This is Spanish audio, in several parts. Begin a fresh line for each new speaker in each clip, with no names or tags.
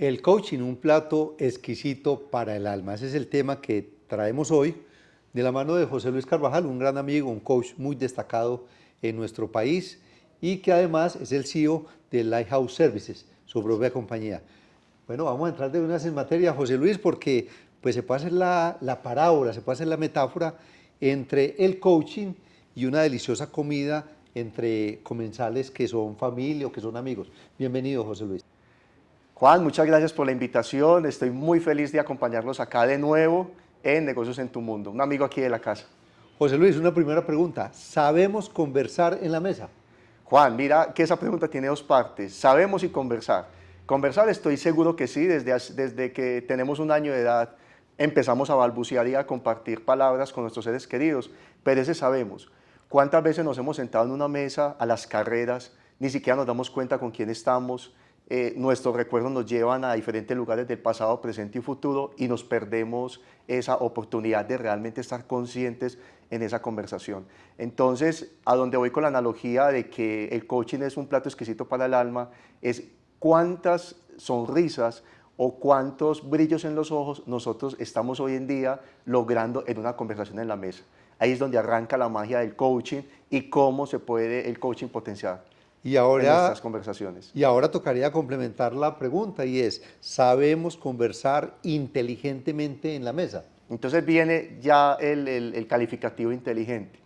El coaching, un plato exquisito para el alma. Ese es el tema que traemos hoy de la mano de José Luis Carvajal, un gran amigo, un coach muy destacado en nuestro país y que además es el CEO de Lighthouse Services, su propia compañía. Bueno, vamos a entrar de una vez en materia, José Luis, porque pues se puede hacer la, la parábola, se puede hacer la metáfora entre el coaching y una deliciosa comida entre comensales que son familia o que son amigos. Bienvenido, José Luis.
Juan, muchas gracias por la invitación. Estoy muy feliz de acompañarlos acá de nuevo en Negocios en tu Mundo, un amigo aquí de la casa.
José Luis, una primera pregunta. ¿Sabemos conversar en la mesa?
Juan, mira que esa pregunta tiene dos partes. ¿Sabemos y conversar? Conversar estoy seguro que sí, desde, desde que tenemos un año de edad empezamos a balbucear y a compartir palabras con nuestros seres queridos, pero ese sabemos. ¿Cuántas veces nos hemos sentado en una mesa a las carreras, ni siquiera nos damos cuenta con quién estamos, eh, nuestros recuerdos nos llevan a diferentes lugares del pasado, presente y futuro y nos perdemos esa oportunidad de realmente estar conscientes en esa conversación. Entonces, a donde voy con la analogía de que el coaching es un plato exquisito para el alma, es cuántas sonrisas o cuántos brillos en los ojos nosotros estamos hoy en día logrando en una conversación en la mesa. Ahí es donde arranca la magia del coaching y cómo se puede el coaching potenciar.
Y ahora,
en nuestras conversaciones.
Y ahora tocaría complementar la pregunta y es, ¿sabemos conversar inteligentemente en la mesa?
Entonces viene ya el, el, calificativo inteligente.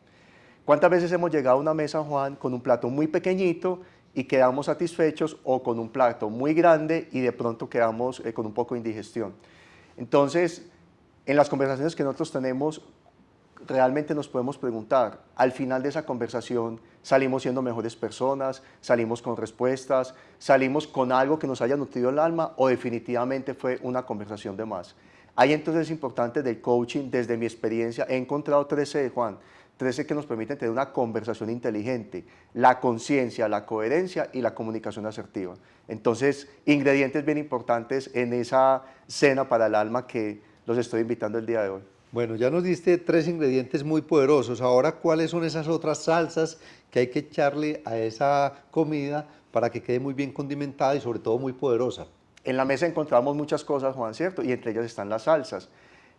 ¿Cuántas veces hemos llegado a una mesa, Juan, con un plato muy pequeñito y quedamos satisfechos o con un plato muy grande y de pronto quedamos eh, con un poco de indigestión? Entonces, en las conversaciones que nosotros tenemos, realmente nos podemos preguntar, al final de esa conversación, salimos siendo mejores personas, salimos con respuestas, salimos con algo que nos haya nutrido el alma o definitivamente fue una conversación de más. Hay entonces importante del coaching, desde mi experiencia, he encontrado 13, Juan, 13 que nos permiten tener una conversación inteligente, la conciencia, la coherencia y la comunicación asertiva. Entonces, ingredientes bien importantes en esa cena para el alma que los estoy invitando el día de hoy.
Bueno, ya nos diste tres ingredientes muy poderosos. Ahora, ¿cuáles son esas otras salsas que hay que echarle a esa comida para que quede muy bien condimentada y sobre todo muy poderosa?
En la mesa encontramos muchas cosas, Juan, ¿cierto? Y entre ellas están las salsas.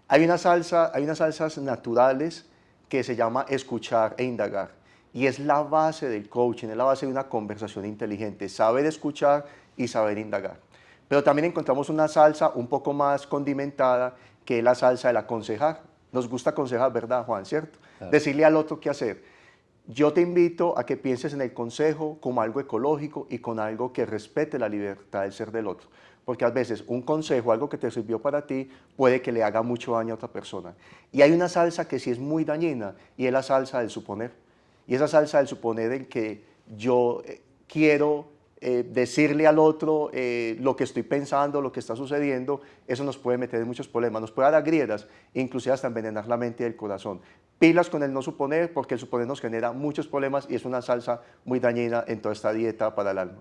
Hay, una salsa, hay unas salsas naturales que se llama escuchar e indagar. Y es la base del coaching, es la base de una conversación inteligente, saber escuchar y saber indagar. Pero también encontramos una salsa un poco más condimentada que es la salsa del aconsejar. Nos gusta aconsejar, ¿verdad, Juan? ¿Cierto? Decirle al otro qué hacer. Yo te invito a que pienses en el consejo como algo ecológico y con algo que respete la libertad del ser del otro. Porque a veces un consejo, algo que te sirvió para ti, puede que le haga mucho daño a otra persona. Y hay una salsa que sí es muy dañina y es la salsa del suponer. Y esa salsa del suponer en que yo eh, quiero eh, decirle al otro eh, lo que estoy pensando, lo que está sucediendo, eso nos puede meter en muchos problemas, nos puede dar grietas, inclusive hasta envenenar la mente y el corazón. Pilas con el no suponer, porque el suponer nos genera muchos problemas y es una salsa muy dañina en toda esta dieta para el alma.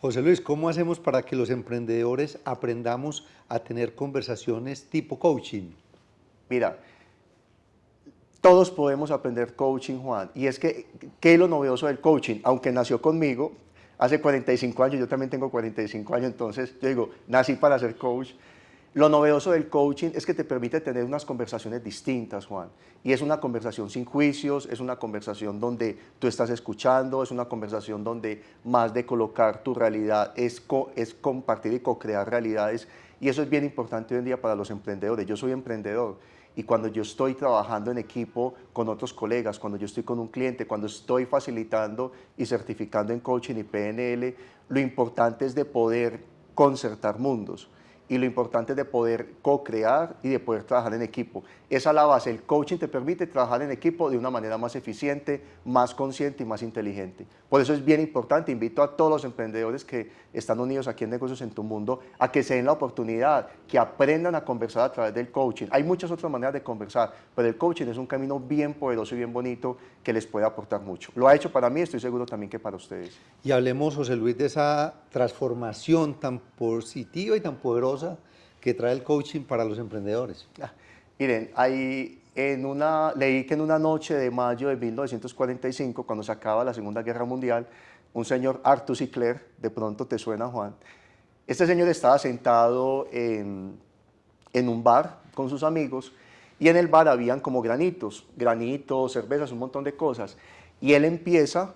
José Luis, ¿cómo hacemos para que los emprendedores aprendamos a tener conversaciones tipo coaching?
Mira, todos podemos aprender coaching, Juan, y es que, ¿qué es lo novedoso del coaching? Aunque nació conmigo, hace 45 años, yo también tengo 45 años, entonces yo digo, nací para ser coach. Lo novedoso del coaching es que te permite tener unas conversaciones distintas, Juan. Y es una conversación sin juicios, es una conversación donde tú estás escuchando, es una conversación donde más de colocar tu realidad es, es compartir y co-crear realidades. Y eso es bien importante hoy en día para los emprendedores. Yo soy emprendedor y cuando yo estoy trabajando en equipo con otros colegas, cuando yo estoy con un cliente, cuando estoy facilitando y certificando en coaching y PNL, lo importante es de poder concertar mundos y lo importante es de poder co-crear y de poder trabajar en equipo. Esa es la base. El coaching te permite trabajar en equipo de una manera más eficiente, más consciente y más inteligente. Por eso es bien importante, invito a todos los emprendedores que están unidos aquí en Negocios en tu Mundo a que se den la oportunidad, que aprendan a conversar a través del coaching. Hay muchas otras maneras de conversar, pero el coaching es un camino bien poderoso y bien bonito que les puede aportar mucho. Lo ha hecho para mí, estoy seguro también que para ustedes.
Y hablemos, José Luis, de esa transformación tan positiva y tan poderosa que trae el coaching para los emprendedores.
Ah, miren, hay en una, leí que en una noche de mayo de 1945, cuando se acaba la Segunda Guerra Mundial, un señor Arthur. Clarke, de pronto te suena Juan, Este señor estaba sentado en, en un bar con sus amigos y en el bar habían como granitos, granitos, cervezas, un montón de cosas. Y él empieza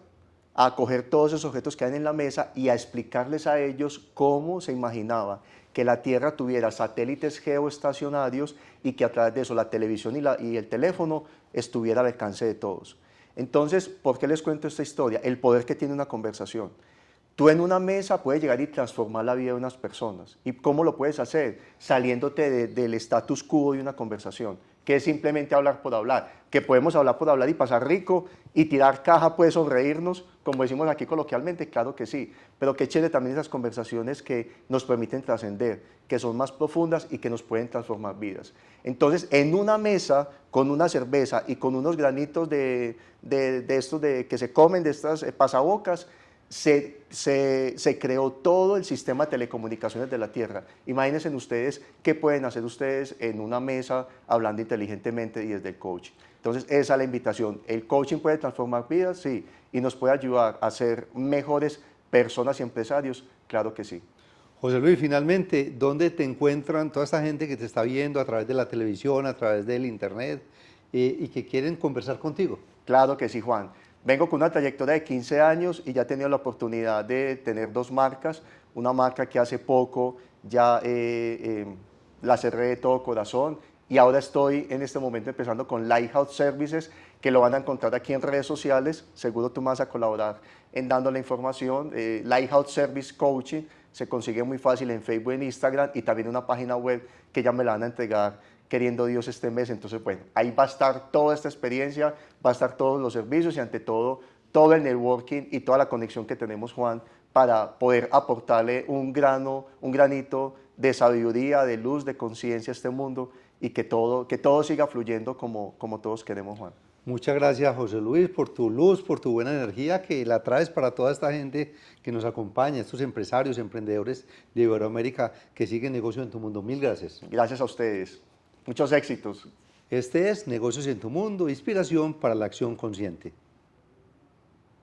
a coger todos esos objetos que hay en la mesa y a explicarles a ellos cómo se imaginaba que la Tierra tuviera satélites geoestacionarios y que a través de eso la televisión y, el teléfono estuviera al alcance de todos. Entonces, ¿por qué les cuento esta historia? El poder que tiene una conversación. Tú en una mesa puedes llegar y transformar la vida de unas personas. ¿Y cómo lo puedes hacer? Saliéndote del status quo de una conversación que es simplemente hablar por hablar, que podemos hablar por hablar y pasar rico y tirar caja puede sonreírnos, como decimos aquí coloquialmente, claro que sí, pero qué chévere también esas conversaciones que nos permiten trascender, que son más profundas y que nos pueden transformar vidas. Entonces, en una mesa, con una cerveza y con unos granitos de, de, estos de, que se comen, de estas eh, pasabocas, se, se, creó todo el sistema de telecomunicaciones de la Tierra. Imagínense ustedes qué pueden hacer ustedes en una mesa hablando inteligentemente y desde el coaching. Entonces, esa es la invitación. ¿El coaching puede transformar vidas? Sí. ¿Y nos puede ayudar a ser mejores personas y empresarios? Claro que sí.
José Luis, finalmente, ¿dónde te encuentran toda esta gente que te está viendo a través de la televisión, a través del internet eh, y que quieren conversar contigo?
Claro que sí, Juan. Vengo con una trayectoria de 15 años y ya he tenido la oportunidad de tener dos marcas. Una marca que hace poco ya eh, eh, la cerré de todo corazón y ahora estoy en este momento empezando con Lighthouse Services, que lo van a encontrar aquí en redes sociales. Seguro tú vas a colaborar en dando la información. Eh, Lighthouse Service Coaching se consigue muy fácil en Facebook, en Instagram y también una página web que ya me la van a entregar queriendo Dios este mes. Entonces, bueno, ahí va a estar toda esta experiencia, va a estar todos los servicios y ante todo, todo el networking y toda la conexión que tenemos, Juan, para poder aportarle un grano, un granito de sabiduría, de luz, de conciencia a este mundo y que todo, que todo siga fluyendo como, como todos queremos, Juan.
Muchas gracias, José Luis, por tu luz, por tu buena energía que la traes para toda esta gente que nos acompaña, estos empresarios, emprendedores de Iberoamérica que siguen negocio en tu mundo. Mil gracias.
Gracias a ustedes. Muchos éxitos.
Este es Negocios en tu Mundo, inspiración para la acción consciente.